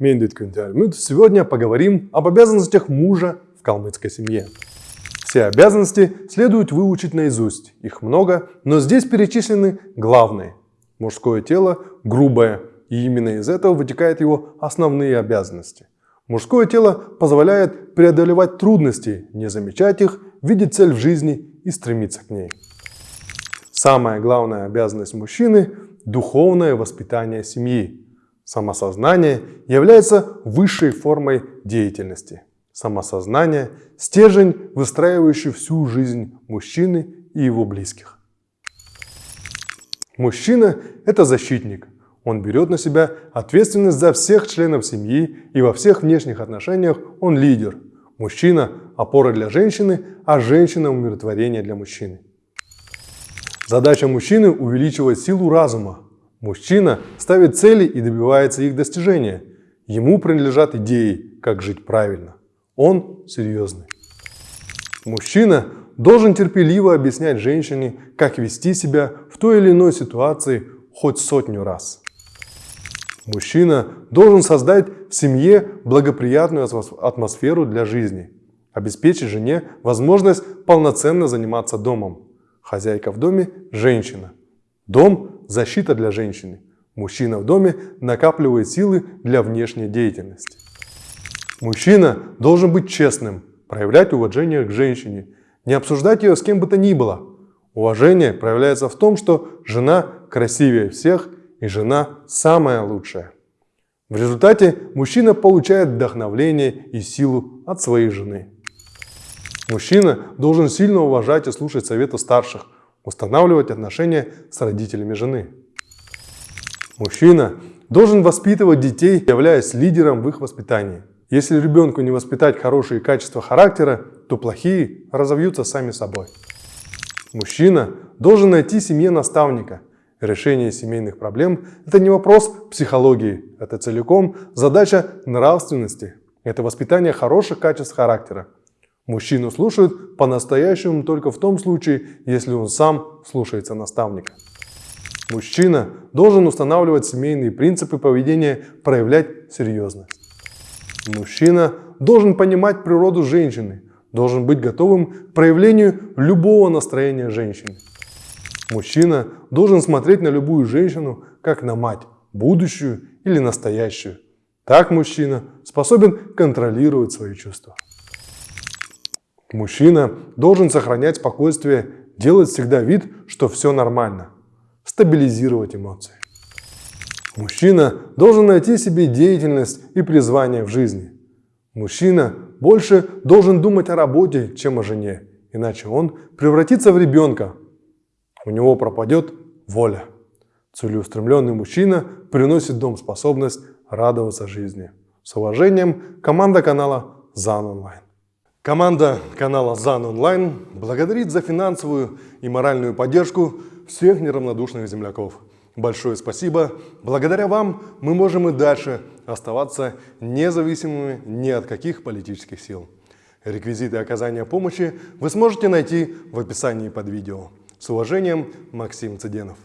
Сегодня поговорим об обязанностях мужа в калмыцкой семье. Все обязанности следует выучить наизусть. Их много, но здесь перечислены главные. Мужское тело грубое, и именно из этого вытекают его основные обязанности. Мужское тело позволяет преодолевать трудности, не замечать их, видеть цель в жизни и стремиться к ней. Самая главная обязанность мужчины – духовное воспитание семьи. Самосознание является высшей формой деятельности. Самосознание – стержень, выстраивающий всю жизнь мужчины и его близких. Мужчина – это защитник. Он берет на себя ответственность за всех членов семьи и во всех внешних отношениях он лидер. Мужчина – опора для женщины, а женщина – умиротворение для мужчины. Задача мужчины – увеличивать силу разума, Мужчина ставит цели и добивается их достижения. Ему принадлежат идеи, как жить правильно. Он серьезный. Мужчина должен терпеливо объяснять женщине, как вести себя в той или иной ситуации хоть сотню раз. Мужчина должен создать в семье благоприятную атмосферу для жизни, обеспечить жене возможность полноценно заниматься домом. Хозяйка в доме – женщина. Дом защита для женщины. Мужчина в доме накапливает силы для внешней деятельности. Мужчина должен быть честным, проявлять уважение к женщине, не обсуждать ее с кем бы то ни было. Уважение проявляется в том, что жена красивее всех и жена самая лучшая. В результате мужчина получает вдохновление и силу от своей жены. Мужчина должен сильно уважать и слушать советы старших, устанавливать отношения с родителями жены. Мужчина должен воспитывать детей, являясь лидером в их воспитании. Если ребенку не воспитать хорошие качества характера, то плохие разовьются сами собой. Мужчина должен найти семье наставника. Решение семейных проблем – это не вопрос психологии, это целиком задача нравственности. Это воспитание хороших качеств характера. Мужчину слушают по-настоящему только в том случае, если он сам слушается наставника. Мужчина должен устанавливать семейные принципы поведения, проявлять серьезность. Мужчина должен понимать природу женщины, должен быть готовым к проявлению любого настроения женщины. Мужчина должен смотреть на любую женщину как на мать, будущую или настоящую. Так мужчина способен контролировать свои чувства. Мужчина должен сохранять спокойствие, делать всегда вид, что все нормально, стабилизировать эмоции. Мужчина должен найти себе деятельность и призвание в жизни. Мужчина больше должен думать о работе, чем о жене, иначе он превратится в ребенка. У него пропадет воля. Целеустремленный мужчина приносит дом способность радоваться жизни. С уважением, команда канала ЗАН Онлайн. Команда канала ЗАН Онлайн благодарит за финансовую и моральную поддержку всех неравнодушных земляков. Большое спасибо. Благодаря вам мы можем и дальше оставаться независимыми ни от каких политических сил. Реквизиты оказания помощи вы сможете найти в описании под видео. С уважением, Максим Цыденов.